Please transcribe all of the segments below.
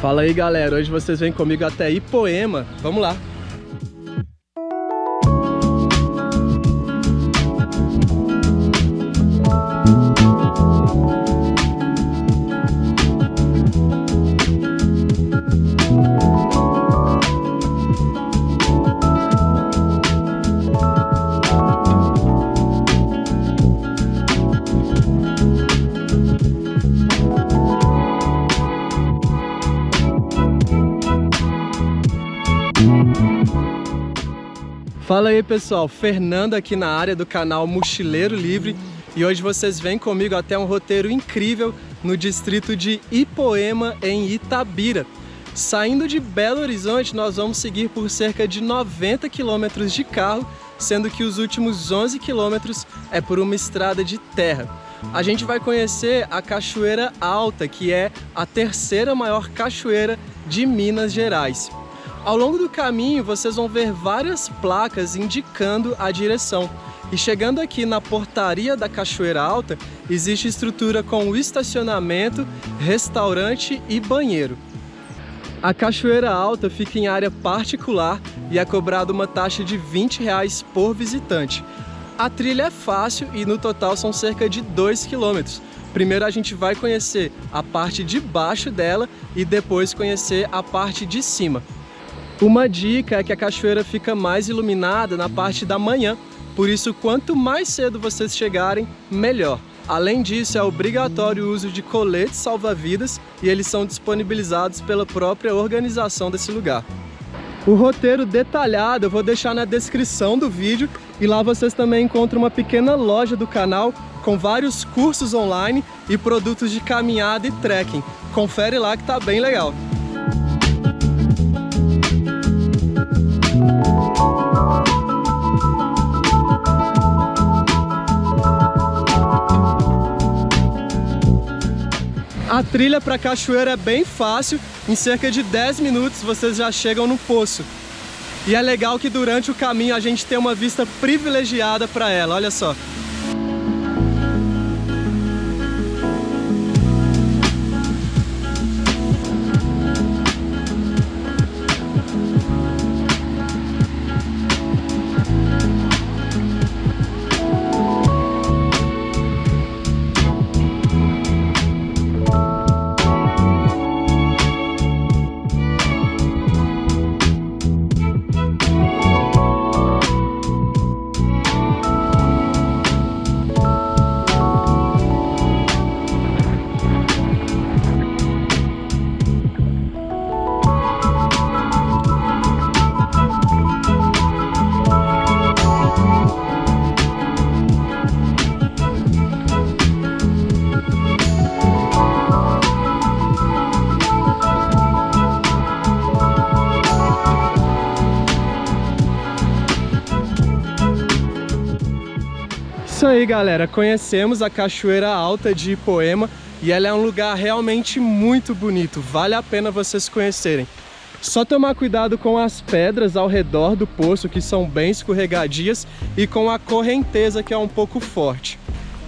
Fala aí galera, hoje vocês vêm comigo até Ipoema, vamos lá! Fala aí pessoal, Fernando aqui na área do canal Mochileiro Livre e hoje vocês vêm comigo até um roteiro incrível no distrito de Ipoema, em Itabira. Saindo de Belo Horizonte, nós vamos seguir por cerca de 90 quilômetros de carro, sendo que os últimos 11 quilômetros é por uma estrada de terra. A gente vai conhecer a Cachoeira Alta, que é a terceira maior cachoeira de Minas Gerais. Ao longo do caminho, vocês vão ver várias placas indicando a direção. E chegando aqui na portaria da Cachoeira Alta, existe estrutura com estacionamento, restaurante e banheiro. A Cachoeira Alta fica em área particular e é cobrada uma taxa de 20 reais por visitante. A trilha é fácil e no total são cerca de 2 quilômetros. Primeiro a gente vai conhecer a parte de baixo dela e depois conhecer a parte de cima. Uma dica é que a cachoeira fica mais iluminada na parte da manhã, por isso quanto mais cedo vocês chegarem, melhor. Além disso, é obrigatório o uso de coletes salva-vidas e eles são disponibilizados pela própria organização desse lugar. O roteiro detalhado eu vou deixar na descrição do vídeo e lá vocês também encontram uma pequena loja do canal com vários cursos online e produtos de caminhada e trekking. Confere lá que tá bem legal. A trilha para a cachoeira é bem fácil, em cerca de 10 minutos vocês já chegam no poço. E é legal que durante o caminho a gente tem uma vista privilegiada para ela, olha só. Isso aí galera, conhecemos a Cachoeira Alta de Ipoema e ela é um lugar realmente muito bonito, vale a pena vocês conhecerem. Só tomar cuidado com as pedras ao redor do poço, que são bem escorregadias, e com a correnteza, que é um pouco forte.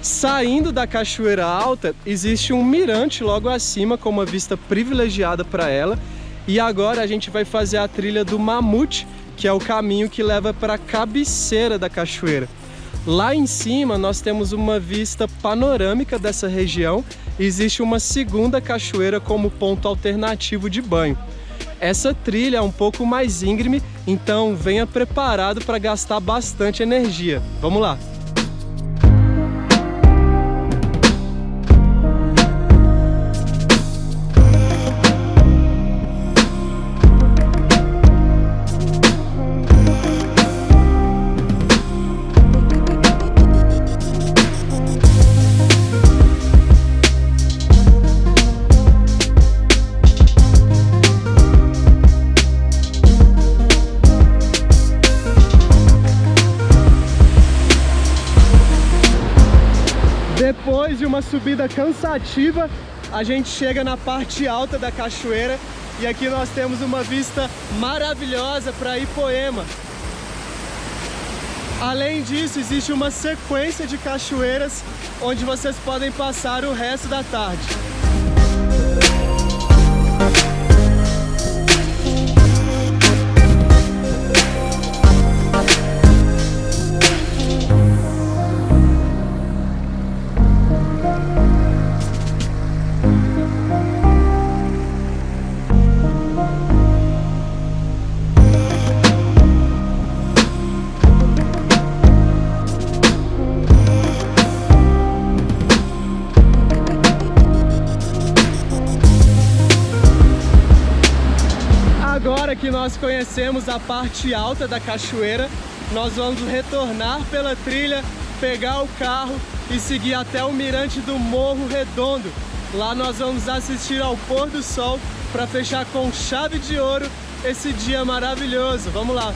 Saindo da Cachoeira Alta, existe um mirante logo acima, com uma vista privilegiada para ela. E agora a gente vai fazer a trilha do Mamute, que é o caminho que leva para a cabeceira da cachoeira. Lá em cima nós temos uma vista panorâmica dessa região e existe uma segunda cachoeira como ponto alternativo de banho. Essa trilha é um pouco mais íngreme, então venha preparado para gastar bastante energia. Vamos lá! Subida cansativa, a gente chega na parte alta da cachoeira e aqui nós temos uma vista maravilhosa para Ipoema. Além disso, existe uma sequência de cachoeiras onde vocês podem passar o resto da tarde. Nós conhecemos a parte alta da cachoeira, nós vamos retornar pela trilha, pegar o carro e seguir até o mirante do Morro Redondo. Lá nós vamos assistir ao pôr do sol para fechar com chave de ouro esse dia maravilhoso. Vamos lá!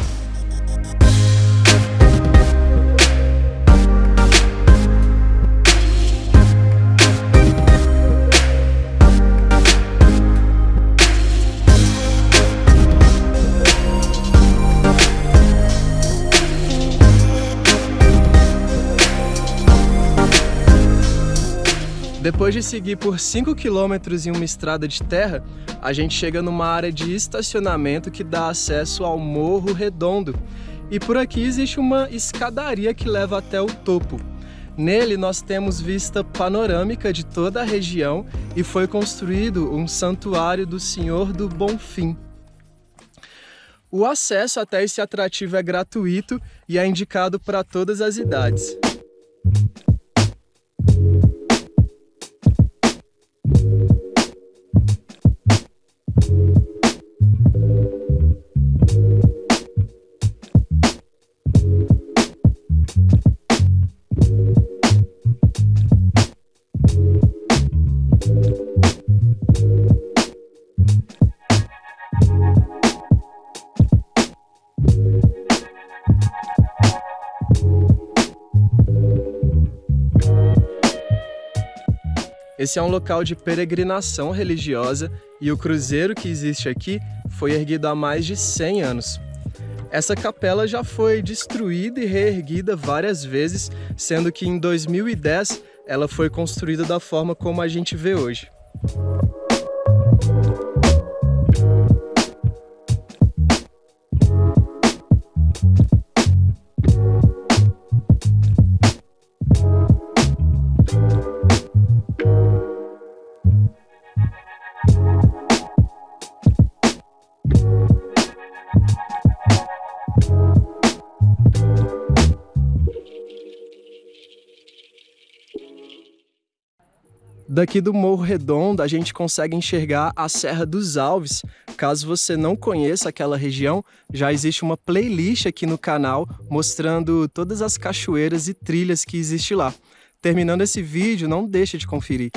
Depois de seguir por 5 km em uma estrada de terra, a gente chega numa área de estacionamento que dá acesso ao Morro Redondo. E por aqui existe uma escadaria que leva até o topo. Nele nós temos vista panorâmica de toda a região e foi construído um santuário do Senhor do Bonfim. O acesso até esse atrativo é gratuito e é indicado para todas as idades. Esse é um local de peregrinação religiosa e o cruzeiro que existe aqui foi erguido há mais de 100 anos. Essa capela já foi destruída e reerguida várias vezes, sendo que em 2010 ela foi construída da forma como a gente vê hoje. Daqui do Morro Redondo a gente consegue enxergar a Serra dos Alves. Caso você não conheça aquela região, já existe uma playlist aqui no canal mostrando todas as cachoeiras e trilhas que existe lá. Terminando esse vídeo, não deixe de conferir.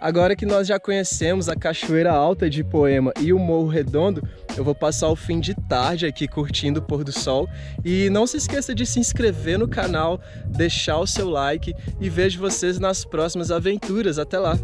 Agora que nós já conhecemos a Cachoeira Alta de Poema e o Morro Redondo, eu vou passar o fim de tarde aqui curtindo o pôr do sol. E não se esqueça de se inscrever no canal, deixar o seu like e vejo vocês nas próximas aventuras. Até lá!